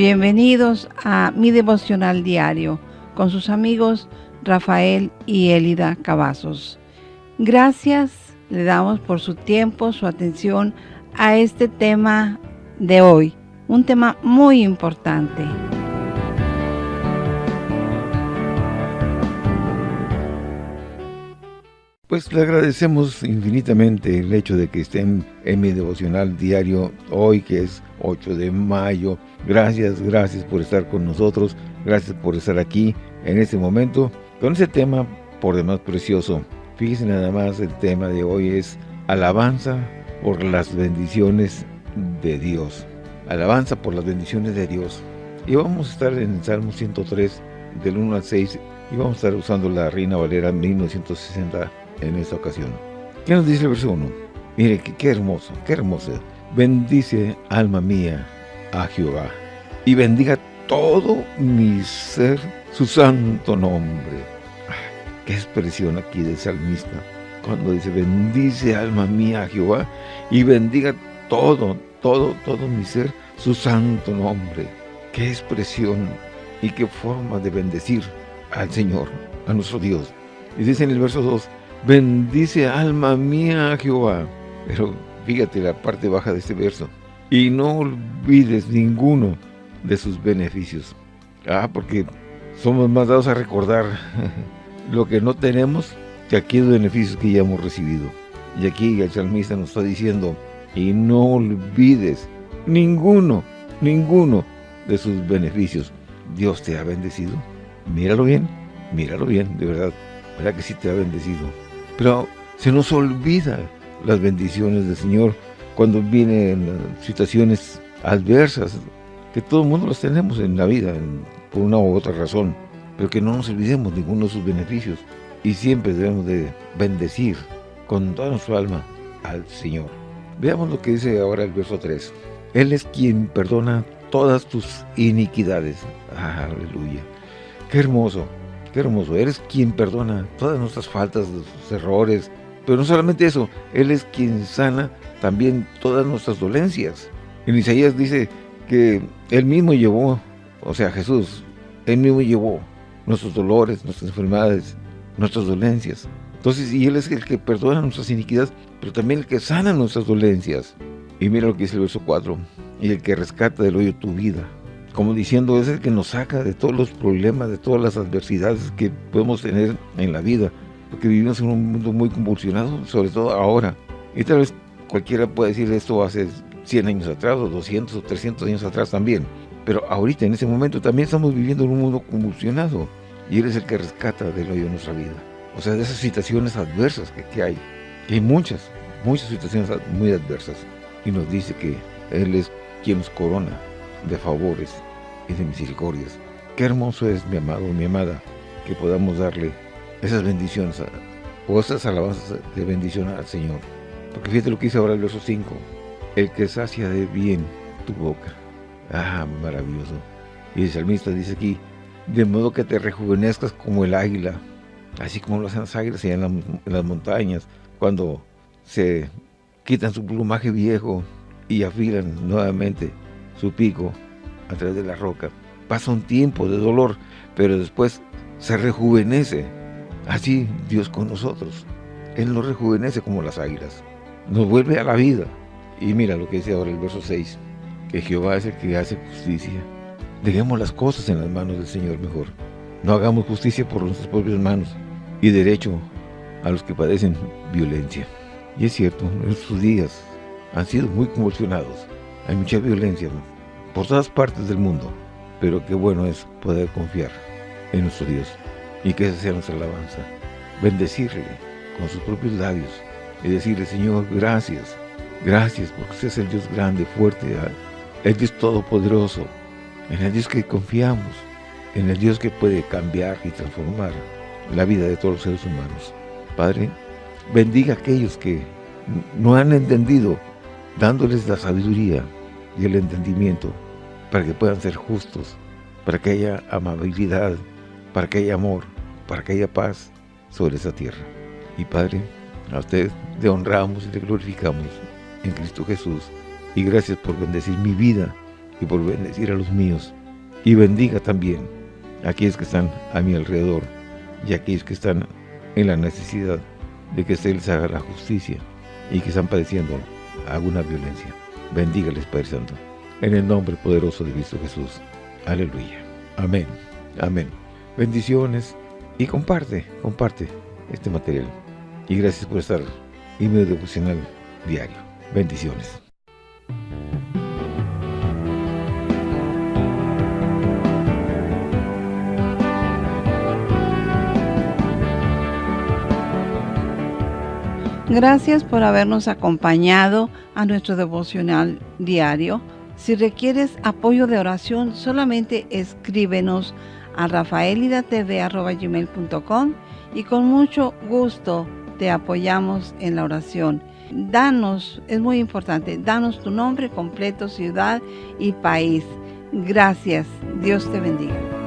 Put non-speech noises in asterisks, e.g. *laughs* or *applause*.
Bienvenidos a mi devocional diario con sus amigos Rafael y Elida Cavazos. Gracias le damos por su tiempo, su atención a este tema de hoy, un tema muy importante. Pues le agradecemos infinitamente el hecho de que estén en mi devocional diario hoy, que es 8 de mayo. Gracias, gracias por estar con nosotros. Gracias por estar aquí en este momento con ese tema por demás precioso. Fíjense nada más, el tema de hoy es alabanza por las bendiciones de Dios. Alabanza por las bendiciones de Dios. Y vamos a estar en el Salmo 103, del 1 al 6, y vamos a estar usando la Reina Valera 1960 en esta ocasión. ¿Qué nos dice el verso 1? Mire, qué, hermoso, qué hermoso. Bendice, alma mía, a Jehová, y bendiga todo mi ser su santo nombre. qué expresión aquí del salmista. Cuando dice, bendice alma mía a Jehová, y bendiga todo, todo, todo mi ser su santo nombre. Qué expresión y qué forma de bendecir al Señor, a nuestro Dios. Y dice en el verso 2, Bendice alma mía a Jehová. Pero fíjate la parte baja de este verso. Y no olvides ninguno de sus beneficios. Ah, porque somos más dados a recordar *laughs* lo que no tenemos que aquellos beneficios que ya hemos recibido. Y aquí el salmista nos está diciendo, y no olvides ninguno, ninguno de sus beneficios. Dios te ha bendecido. Míralo bien, míralo bien, de verdad. ¿Verdad que sí te ha bendecido? Pero se nos olvida las bendiciones del Señor cuando vienen situaciones adversas, que todo el mundo las tenemos en la vida, por una u otra razón, pero que no nos olvidemos ninguno de sus beneficios y siempre debemos de bendecir con toda nuestra alma al Señor. Veamos lo que dice ahora el verso 3. Él es quien perdona todas tus iniquidades. Aleluya. Qué hermoso. Qué hermoso, eres quien perdona todas nuestras faltas, nuestros errores, pero no solamente eso, Él es quien sana también todas nuestras dolencias. En Isaías dice que Él mismo llevó, o sea Jesús, Él mismo llevó nuestros dolores, nuestras enfermedades, nuestras dolencias. Entonces, y Él es el que perdona nuestras iniquidades, pero también el que sana nuestras dolencias. Y mira lo que dice el verso 4, y el que rescata del hoyo tu vida como diciendo, es el que nos saca de todos los problemas, de todas las adversidades que podemos tener en la vida, porque vivimos en un mundo muy convulsionado, sobre todo ahora. Y tal vez cualquiera puede decir esto hace 100 años atrás, o 200 o 300 años atrás también. Pero ahorita, en ese momento, también estamos viviendo en un mundo convulsionado. Y Él es el que rescata del hoyo nuestra vida. O sea, de esas situaciones adversas que, que hay. Y hay muchas, muchas situaciones muy adversas. Y nos dice que Él es quien nos corona de favores y de misericordias. Qué hermoso es, mi amado, mi amada, que podamos darle esas bendiciones o esas alabanzas de bendición al Señor. Porque fíjate lo que dice ahora el verso 5. El que sacia de bien tu boca. Ah, maravilloso. Y el salmista dice aquí, de modo que te rejuvenezcas como el águila, así como lo hacen las águilas allá en, en las montañas, cuando se quitan su plumaje viejo y afilan nuevamente su pico a través de la roca. Pasa un tiempo de dolor, pero después se rejuvenece. Así Dios con nosotros. Él nos rejuvenece como las águilas. Nos vuelve a la vida. Y mira lo que dice ahora el verso 6. Que Jehová es el que hace justicia. Dejemos las cosas en las manos del Señor mejor. No hagamos justicia por nuestras propias manos y derecho a los que padecen violencia. Y es cierto, nuestros días han sido muy convulsionados. Hay mucha violencia por todas partes del mundo, pero qué bueno es poder confiar en nuestro Dios y que esa sea nuestra alabanza. Bendecirle con sus propios labios y decirle, Señor, gracias, gracias porque usted es el Dios grande, fuerte, el Dios todopoderoso, en el Dios que confiamos, en el Dios que puede cambiar y transformar la vida de todos los seres humanos. Padre, bendiga a aquellos que no han entendido, dándoles la sabiduría, y el entendimiento para que puedan ser justos, para que haya amabilidad, para que haya amor, para que haya paz sobre esa tierra. Y Padre, a usted le honramos y le glorificamos en Cristo Jesús. Y gracias por bendecir mi vida y por bendecir a los míos. Y bendiga también a aquellos que están a mi alrededor y a aquellos que están en la necesidad de que se haga la justicia y que están padeciendo alguna violencia. Bendígales, Padre Santo. En el nombre poderoso de Cristo Jesús. Aleluya. Amén. Amén. Bendiciones y comparte, comparte este material. Y gracias por estar en mi devocional diario. Bendiciones. Gracias por habernos acompañado a nuestro devocional diario. Si requieres apoyo de oración, solamente escríbenos a rafaelidatv.com y con mucho gusto te apoyamos en la oración. Danos, es muy importante, danos tu nombre completo, ciudad y país. Gracias. Dios te bendiga.